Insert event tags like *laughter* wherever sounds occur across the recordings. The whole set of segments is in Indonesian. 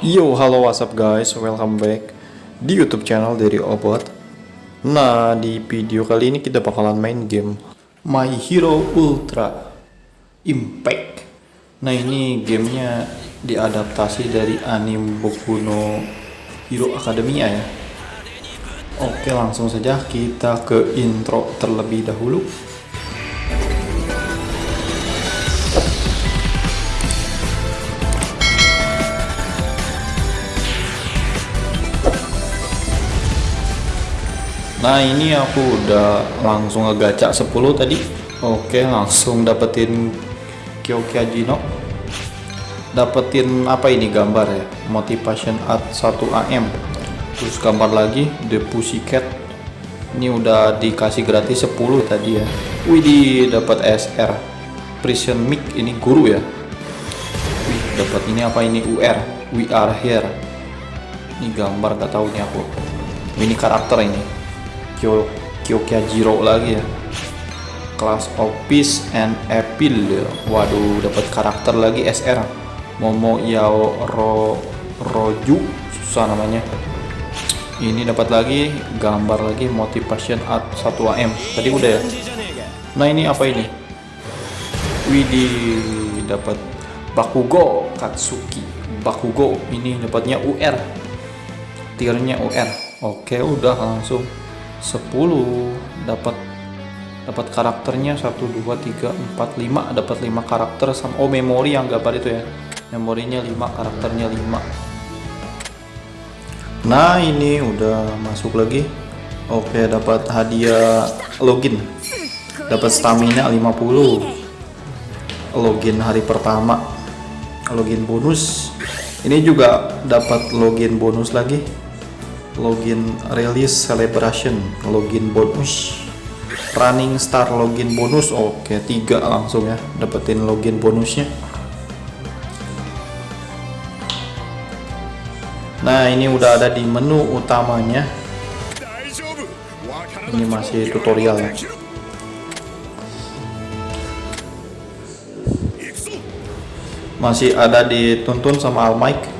Yo, halo what's up guys, welcome back di YouTube channel dari Obot. Nah, di video kali ini kita bakalan main game My Hero Ultra Impact. Nah, ini gamenya diadaptasi dari anime Boku no Hero Academia ya. Oke, langsung saja kita ke intro terlebih dahulu. Nah ini aku udah langsung ngegaca 10 tadi. Oke langsung dapetin Kyokyajino Dapetin apa ini gambar ya? Motivation Art 1AM Terus gambar lagi The Pussycat. Ini udah dikasih gratis 10 tadi ya. Widih dapat SR Prison Mic ini guru ya? Wih dapat ini apa ini? UR We are here. Ini gambar gak tahu nih aku. Ini karakter ini Kyo Kyokyajiro lagi ya. Class of Peace and Appeal waduh dapat karakter lagi SR Momo Yao Ro Roju susah namanya. Ini dapat lagi gambar lagi motivation art 1AM tadi udah ya? Nah ini apa ini? Widih dapat Bakugo Katsuki. Bakugo ini dapatnya UR tiernya UR oke udah langsung 10 dapat dapat karakternya 1 2 3 4 5 dapat 5 karakter sama oh memori yang gambar itu ya. Memorinya 5 karakternya 5 nah ini udah masuk lagi. Oke dapat hadiah login. Dapat stamina 50 login hari pertama. Login bonus. Ini juga dapat login bonus lagi login release celebration login bonus. Running star login bonus oke tiga langsung ya dapetin login bonusnya. Nah ini udah ada di menu utamanya. Ini masih tutorial ya. Masih ada dituntun sama Almic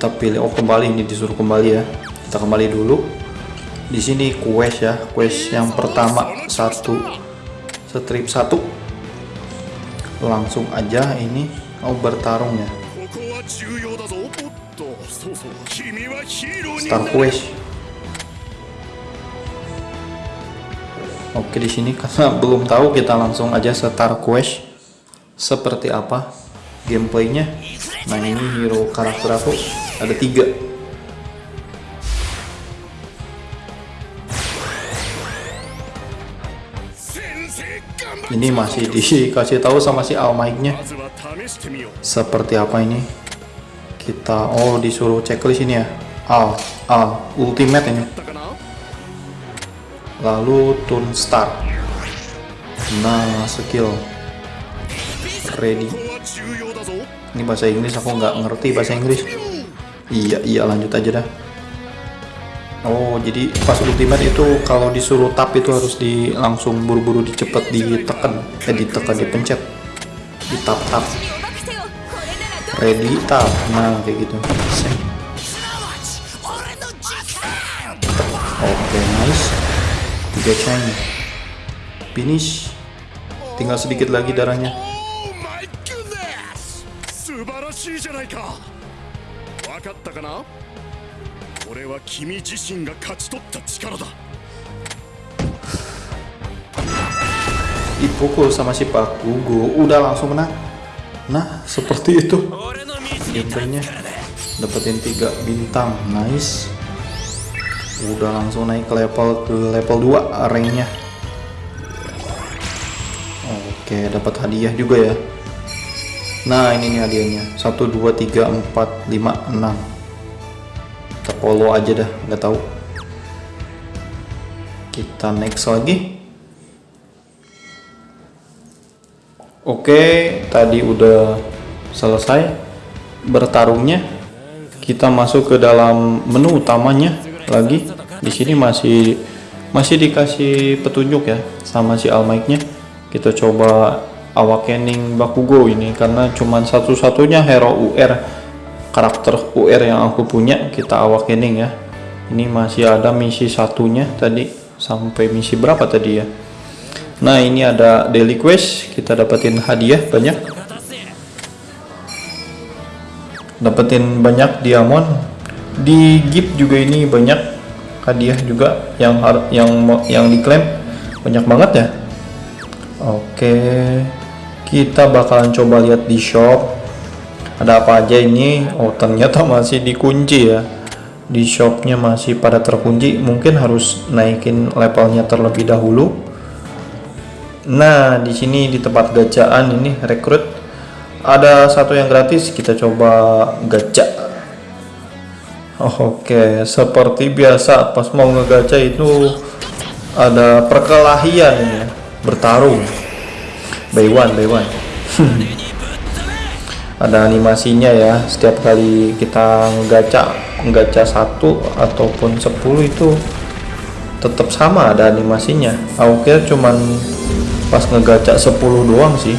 kita pilih. Oh kembali ini disuruh kembali ya. Kita kembali dulu. Di sini quest ya quest yang pertama. Satu. Strip satu. Langsung aja ini. Mau bertarung ya. Start quest. Oke di sini karena *laughs* belum tahu kita langsung aja start quest. Seperti apa gameplaynya. Nah ini hero karakter aku ada tiga. Ini masih dikasih tahu sama si Almighty-nya seperti apa ini? Kita oh disuruh checklist ini ya. Al Al ultimate ini. Lalu turn start nah skill. Ready. Ini bahasa Inggris aku nggak ngerti bahasa Inggris iya iya lanjut aja dah. Oh jadi pas ultimate itu kalau disuruh tap itu harus di langsung buru-buru dicepet ditekan eh ditekan dipencet. Ditap tap ready tap. Nah kayak gitu. Oke okay, nice. Tiga chain. Finish. Tinggal sedikit lagi darahnya. 分かったかなこれは君自身が勝ち取った力だ dipukul sama si Pak Gugu udah langsung menang nah seperti itu gameplaynya dapetin tiga bintang nice udah langsung naik ke level ke level 2 ranknya oke dapat hadiah juga ya Nah ini nih hadiahnya. 1 2 3 4 5 6 Kita follow aja dah nggak tahu. Kita next lagi. Oke tadi udah selesai bertarungnya. Kita masuk ke dalam menu utamanya lagi. Di sini masih masih dikasih petunjuk ya sama si Almighty nya kita coba awakening Bakugo ini karena cuman satu-satunya hero UR karakter UR yang aku punya kita awakening ya. Ini masih ada misi satunya tadi sampai misi berapa tadi ya? Nah ini ada daily quest kita dapetin hadiah banyak. Dapetin banyak diamond. Di gift juga ini banyak hadiah juga yang yang yang diklaim. Banyak banget ya? Oke kita bakalan coba lihat di shop. Ada apa aja ini? Oh ternyata masih dikunci ya. Di shopnya masih pada terkunci. Mungkin harus naikin levelnya terlebih dahulu. Nah di sini di tempat gajaan ini rekrut. Ada satu yang gratis. Kita coba gacha oh, oke. Seperti biasa pas mau ngegacha itu ada perkelahian ya bertarung by one by one. *laughs* Ada animasinya ya setiap kali kita ngegacha gacha satu ataupun 10 itu tetap sama ada animasinya. Aku kira cuman pas ngegaca 10 doang sih.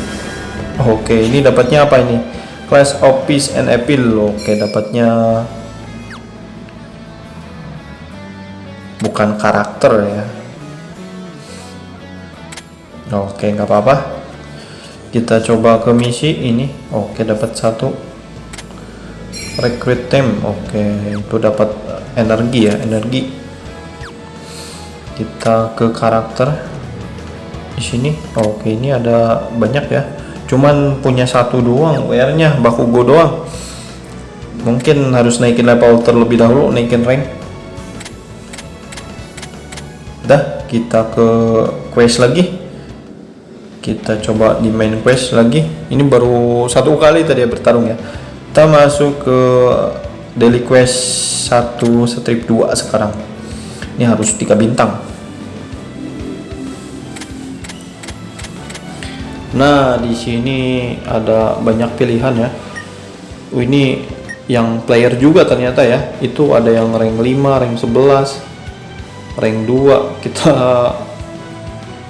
Oke ini dapatnya apa ini? Class of peace and appeal. Oke dapatnya bukan karakter ya. Oke nggak apa-apa kita coba ke misi ini. Oke dapat satu. Recruit team. Oke itu dapat energi ya energi. Kita ke karakter. Di sini oke ini ada banyak ya. Cuman punya satu doang WR nya Bakugo doang. Mungkin harus naikin level terlebih dahulu naikin rank. Dah kita ke quest lagi kita coba di main quest lagi. Ini baru satu kali tadi ya bertarung ya. Kita masuk ke daily quest 1 strip 2 sekarang. Ini harus 3 bintang. Nah di sini ada banyak pilihan ya. Ini yang player juga ternyata ya. Itu ada yang rank 5 rank 11 rank 2 kita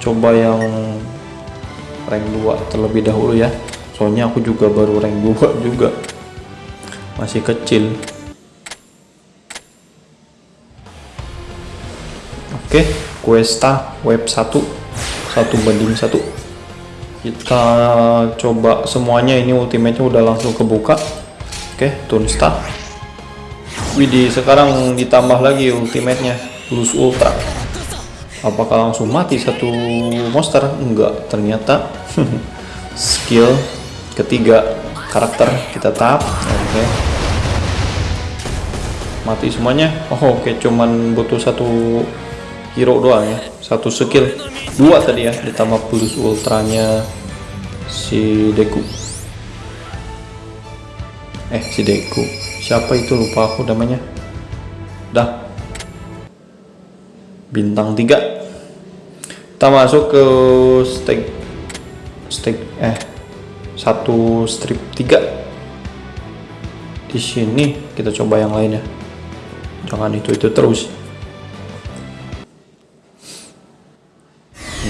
coba yang rank 2 terlebih dahulu ya. Soalnya aku juga baru rank 2 juga. Masih kecil. Oke Questa web 1 satu banding satu. Kita coba semuanya. Ini ultimate-nya udah langsung kebuka. Oke Tunsta Widih sekarang ditambah lagi ultimate-nya. Plus ultra apakah langsung mati satu monster? Enggak ternyata *laughs* skill ketiga karakter kita tap. Oke. Okay. mati semuanya? Oh oke okay. cuman butuh satu hero doang ya. Satu skill. Dua tadi ya ditambah plus ultranya si Deku. Eh si Deku. Siapa itu? Lupa aku namanya. Dah bintang tiga. Kita masuk ke stake stake eh satu strip tiga. Di sini kita coba yang lainnya jangan itu itu terus.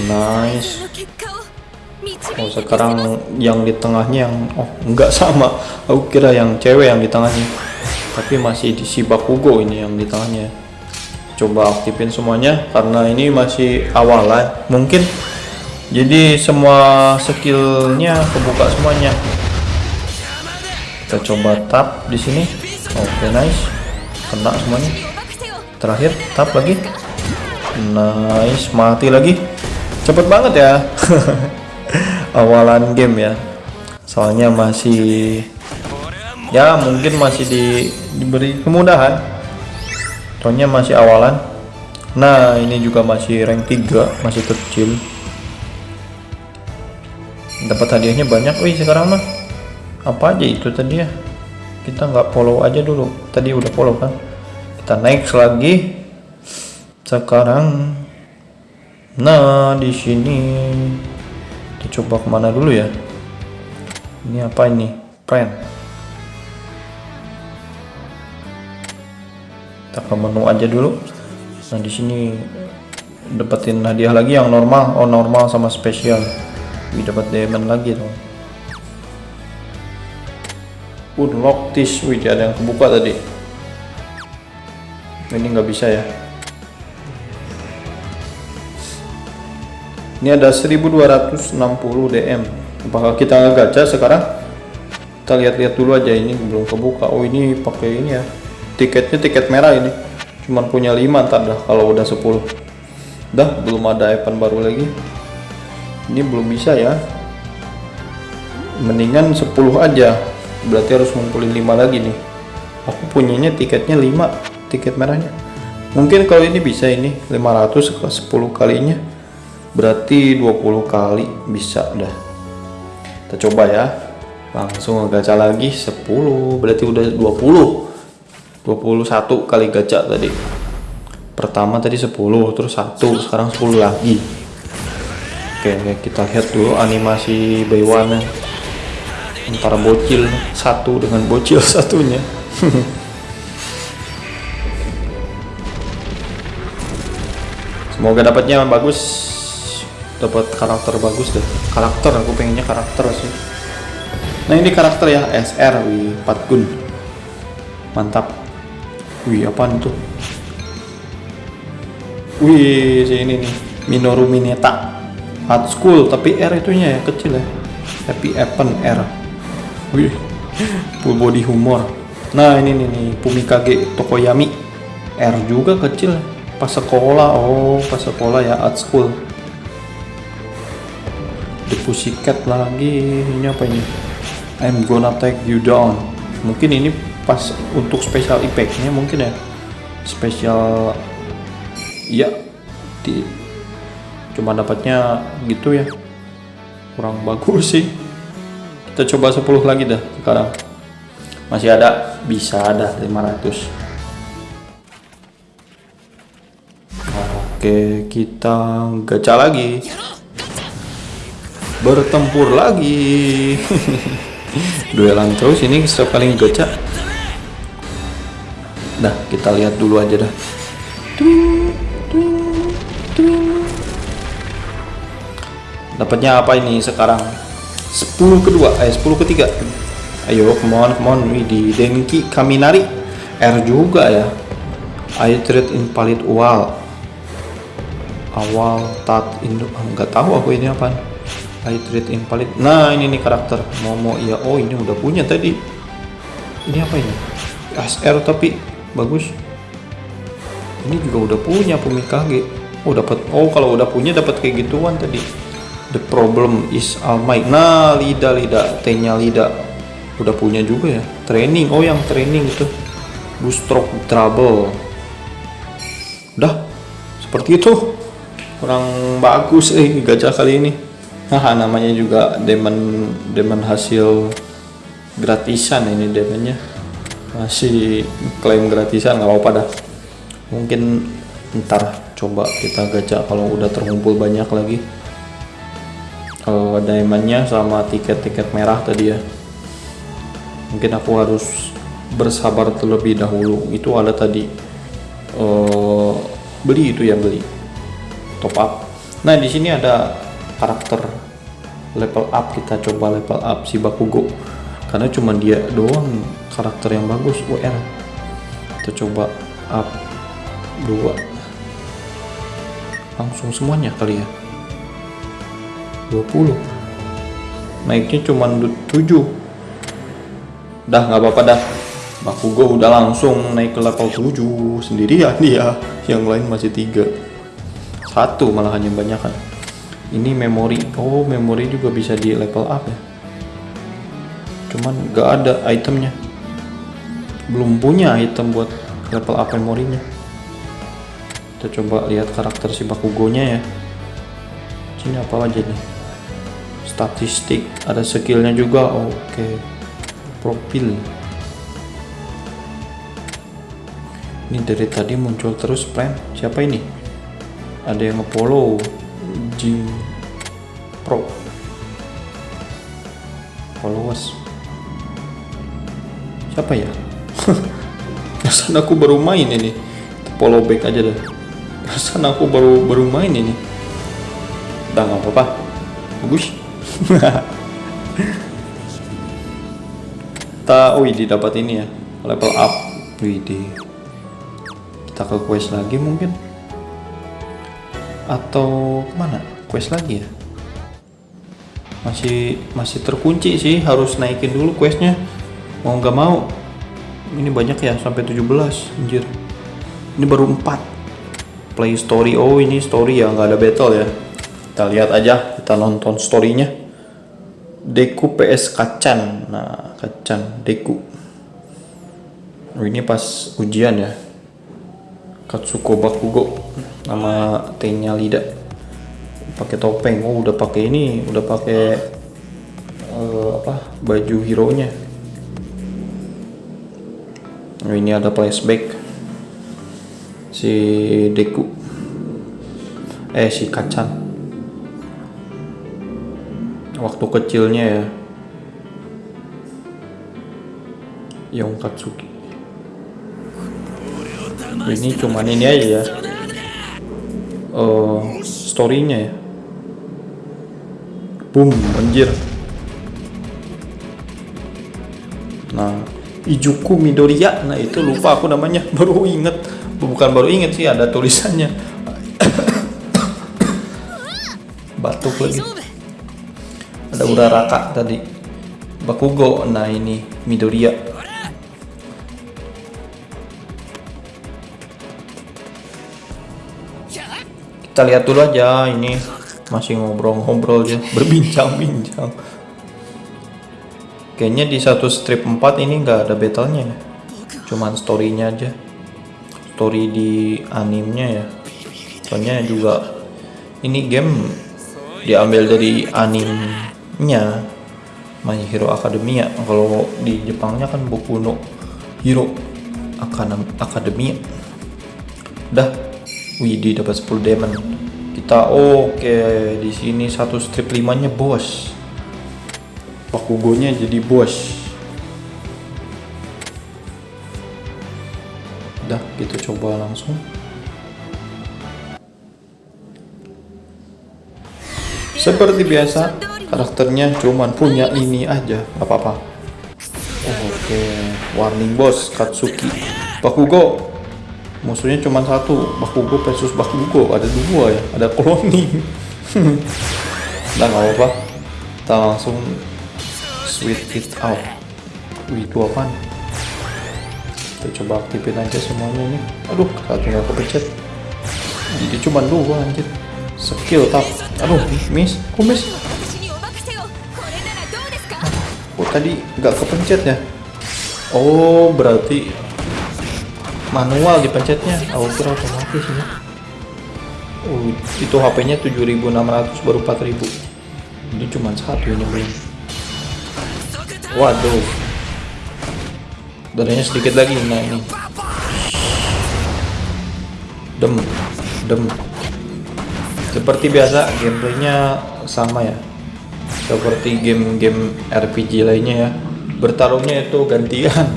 Nice. Oh sekarang yang di tengahnya yang oh enggak sama. Aku kira yang cewek yang di tengahnya. Tapi masih di si Bakugo ini yang di tengahnya coba aktifin semuanya karena ini masih awalan mungkin jadi semua skillnya kebuka semuanya. Kita coba tap di sini. Oke okay, nice. Kena semuanya. Terakhir tap lagi. Nice mati lagi. Cepet banget ya. *laughs* Awalan game ya. Soalnya masih ya mungkin masih di, diberi kemudahan soalnya masih awalan. Nah ini juga masih rank 3 masih kecil. Dapat hadiahnya banyak. Wih sekarang mah apa aja itu tadi ya? Kita nggak follow aja dulu. Tadi udah follow kan? Kita naik lagi. Sekarang. Nah di sini. Kita coba ke mana dulu ya? Ini apa ini? Friend kita ke menu aja dulu. Nah di sini dapetin hadiah lagi yang normal. Oh normal sama spesial. Wih dapat diamond lagi dong unlock this wih ada yang kebuka tadi. Ini nggak bisa ya. Ini ada 1260 DM apakah kita gacha sekarang? Kita lihat-lihat dulu aja. Ini belum kebuka. Oh ini pakai ini ya tiketnya tiket merah ini. Cuman punya 5 ntar dah kalau udah 10 dah belum ada event baru lagi. Ini belum bisa ya. Mendingan 10 aja. Berarti harus ngumpulin 5 lagi nih. Aku punyanya tiketnya 5 tiket merahnya. Mungkin kalau ini bisa ini 500 ke 10 kalinya. Berarti 20 kali bisa dah. Kita coba ya. Langsung gacha lagi 10 berarti udah 20 21 kali gacha tadi. Pertama tadi 10 terus 1 sekarang 10 lagi. Oke kita lihat dulu animasi Baywana antara bocil satu dengan bocil *laughs* satunya. Semoga dapatnya bagus. Dapat karakter bagus deh. Karakter aku pengennya karakter sih. Nah ini karakter ya SR wih 4 gun. Mantap wih apaan tuh? Wih ini nih Minoru Mineta. Hard school tapi R itunya ya kecil ya. Happy Evan R. Wih full body humor. Nah ini nih, nih Pumikage Tokoyami. R juga kecil pas sekolah. Oh pas sekolah ya art school. The Pussycat lagi ini apa ini? I'm gonna take you down. Mungkin ini pas untuk special effectnya mungkin ya. Special ya di cuma dapatnya gitu ya. Kurang bagus sih. Kita coba 10 lagi dah sekarang. Masih ada bisa ada 500 oke kita gacha lagi. Bertempur lagi. *laughs* Duelan terus ini setiap kali gacha dah kita lihat dulu aja dah. Dapatnya apa ini sekarang? 10 kedua eh 10 ketiga. Ayo come on come on di Denki Kaminari R juga ya. I trade in palit wall. Awal tat induk nggak tahu aku ini apa. I treat invalid nah ini nih karakter. Momo iya. Oh ini udah punya tadi. Ini apa ini? SR tapi bagus. Ini juga udah punya Pumikage oh dapat oh kalau udah punya dapat kayak gituan tadi. The problem is Almighty nah Lida Lida. T nya udah punya juga ya. Training. Oh yang training itu. Stroke trouble. Udah seperti itu. Kurang bagus eh gajah kali ini. Nah namanya juga demon demon hasil gratisan ini demonnya masih klaim gratisan nggak apa-apa dah. Mungkin ntar coba kita gacha kalau udah terkumpul banyak lagi. Uh, diamondnya sama tiket-tiket merah tadi ya. Mungkin aku harus bersabar terlebih dahulu. Itu ada tadi. Uh, beli itu ya beli. Top up. Nah di sini ada karakter level up. Kita coba level up si Bakugo karena cuma dia doang karakter yang bagus UR kita coba up 2 langsung semuanya kali ya? 20 naiknya cuma 7 dah nggak apa-apa dah. Bakugo udah langsung naik ke level 7 sendirian dia. Yang lain masih tiga. Satu malah hanya banyak kan. Ini memori. Oh memori juga bisa di level up ya cuman gak ada itemnya. Belum punya item buat level up memorinya. Kita coba lihat karakter si Bakugonya ya. Sini apa aja nih? Statistik ada skillnya juga. Oke. Okay. profil. Ini dari tadi muncul terus plan siapa ini? Ada yang nge-follow. Jing Pro. Followers siapa ya? *laughs* Pesan aku baru main ini. Follow back aja deh perasaan aku baru baru main ini. Udah nggak apa-apa. Bagus. *laughs* Kita wih dapat ini ya. Level up wih kita ke quest lagi mungkin. Atau ke mana? Quest lagi ya? Masih masih terkunci sih. Harus naikin dulu questnya mau nggak mau ini banyak ya sampai 17 anjir. Ini baru 4 play story oh ini story ya nggak ada battle ya. Kita lihat aja kita nonton storynya. Deku PS Kacan nah Kacan Deku. Oh, ini pas ujian ya. Katsuko Bakugo nama T-nya Lida. Pakai topeng. Oh udah pakai ini udah pakai uh, apa baju hero nya oh, ini ada flashback. Si Deku. Eh si Kacan. Waktu kecilnya ya. Yong Katsuki. Ini cuman ini aja ya. Uh, storynya ya. Boom anjir nah Ijuku Midoriya. Nah itu lupa aku namanya. *laughs* Baru inget bukan baru inget sih ada tulisannya. *coughs* Batuk lagi. Ada Uraraka tadi. Bakugo. Nah ini Midoriya. Kita lihat dulu aja. Ini masih ngobrol-ngobrol aja berbincang-bincang kayaknya di satu strip 4 ini nggak ada battlenya ya. Cuman storynya aja. Story di animenya ya. Soalnya juga ini game diambil dari animenya My Hero Academia. Kalau di Jepangnya kan Boku no Hero Academia. Udah Widi dapat 10 diamond. Kita oke okay. di sini satu strip limanya bos Bakugonya jadi bos. Udah kita coba langsung. Seperti biasa karakternya cuman punya ini aja apa-apa. Oke. Okay. warning boss Katsuki. Bakugo. Musuhnya cuma satu Bakugo versus Bakugo. Ada dua ya ada cloning. Nah *laughs* nggak apa kita langsung sweet it out. Wih itu apa kita coba aktifin aja semuanya nih aduh satu nggak kepencet. Jadi cuma dua anjir. Skill tap. Aduh miss. Kok miss? Oh tadi nggak kepencet ya oh berarti manual dipencetnya. Aku kira otomatis ya oh, itu HP nya 7600 baru 4000 ini cuma satu ini belum waduh. Darahnya sedikit lagi nah ini. Dem dem. Seperti biasa gameplaynya sama ya. Seperti game-game RPG lainnya ya. Bertarungnya itu gantian.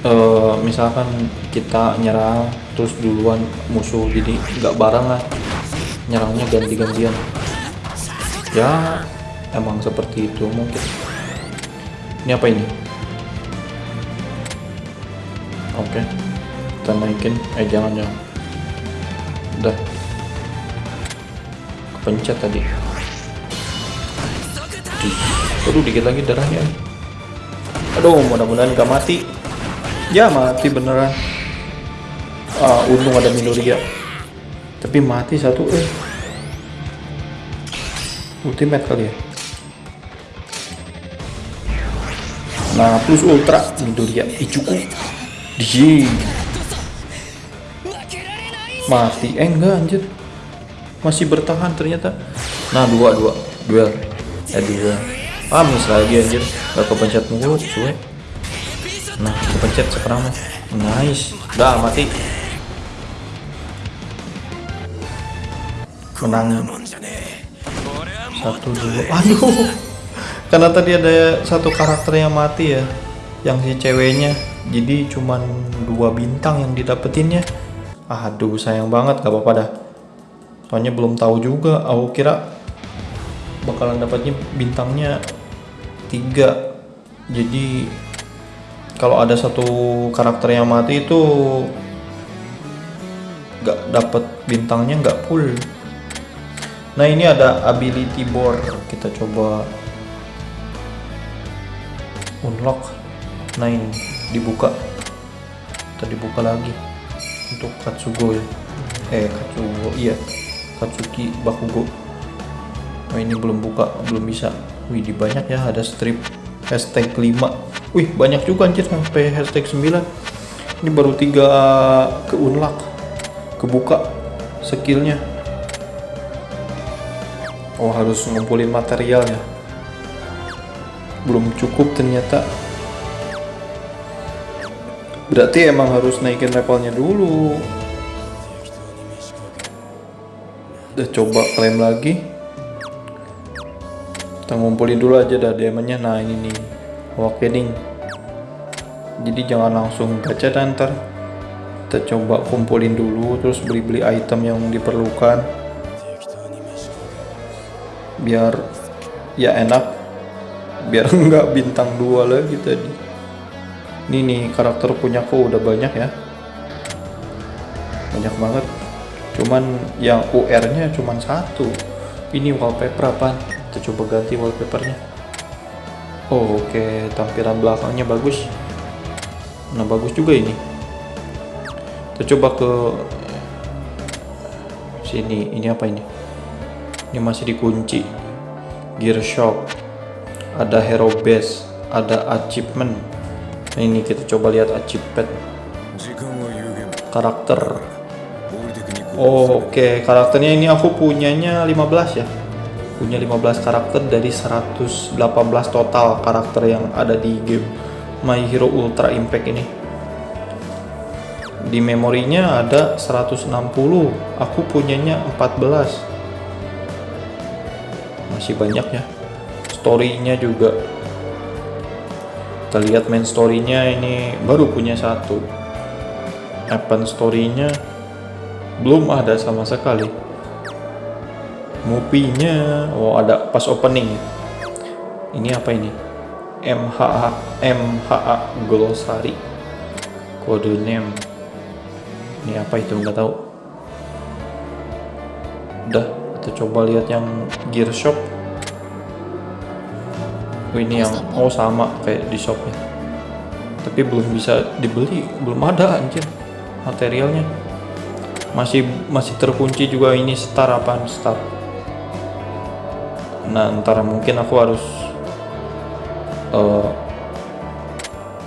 Uh, misalkan kita nyerang terus duluan musuh jadi nggak bareng lah. Nyerangnya ganti-gantian. Ya emang seperti itu mungkin ini apa ini? Oke kita naikin. Eh jangan jangan. Udah. Kepencet tadi. Aduh dikit lagi darahnya. Aduh mudah-mudahan gak mati. Ya mati beneran. Ah untung ada Minoria tapi mati satu eh. Ultimate kali ya nah plus ultra Midoriya Ichuku di mati. Eh enggak anjir. Masih bertahan ternyata. Nah dua dua. Duel eh dua. Ah miss lagi anjir. Gak kepencet mulu cuek nah kepencet sekarang nice. Udah mati. Menang satu dua. Aduh karena tadi ada satu karakter yang mati ya yang si ceweknya. Jadi cuman dua bintang yang didapetinnya. Aduh sayang banget gak apa-apa dah. Soalnya belum tahu juga. Aku kira bakalan dapatnya bintangnya tiga. Jadi kalau ada satu karakter yang mati itu gak dapet bintangnya nggak full. Nah ini ada ability board. Kita coba unlock nah ini dibuka. Kita dibuka lagi. Untuk Katsugo ya. Eh Katsugo iya. Katsuki Bakugo. Oh ini belum buka belum bisa. Wih di banyak ya ada strip. Hashtag 5 wih banyak juga anjir sampai hashtag 9 ini baru tiga ke unlock. Kebuka skillnya. Oh harus ngumpulin material ya belum cukup ternyata. Berarti emang harus naikin levelnya dulu. Udah coba klaim lagi. Kita ngumpulin dulu aja dah diamondnya. Nah ini nih awakening jadi jangan langsung baca dan ntar. Kita coba kumpulin dulu terus beli-beli item yang diperlukan. Biar ya enak biar *laughs* enggak bintang dua lagi tadi. Ini nih karakter punya aku udah banyak ya. Banyak banget. Cuman yang UR nya cuman satu. Ini wallpaper apa kita coba ganti wallpapernya. Oh oke okay. tampilan belakangnya bagus. Nah bagus juga ini. Kita coba ke sini. Ini apa ini? Ini masih dikunci. Gear shop ada hero base ada achievement. Nah, ini kita coba lihat achievement. Karakter. Oh, oke okay. karakternya ini aku punyanya 15 ya. Punya 15 karakter dari 118 total karakter yang ada di game My Hero Ultra Impact ini. Di memorinya ada 160 aku punyanya 14 masih banyak ya storynya juga. Kita lihat main storynya ini baru punya satu. Event storynya belum ada sama sekali. Movie-nya oh ada pas opening. Ini apa ini? MHA MHA Glossary. Kode name. Ini apa itu? Nggak tahu. Udah kita coba lihat yang gear shop ini yang oh sama kayak di shopnya. Tapi belum bisa dibeli belum ada anjir materialnya. Masih masih terkunci juga ini star apa star. Nah ntar mungkin aku harus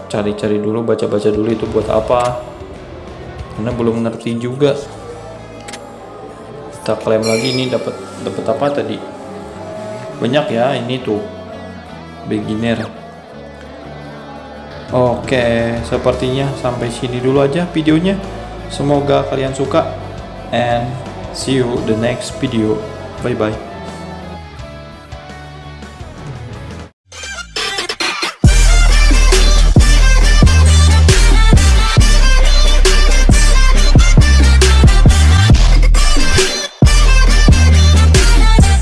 cari-cari uh, dulu baca-baca dulu itu buat apa. Karena belum ngerti juga. Kita klaim lagi ini dapat dapat apa tadi? Banyak ya ini tuh beginner Oke, sepertinya sampai sini dulu aja videonya. Semoga kalian suka and see you the next video. Bye bye.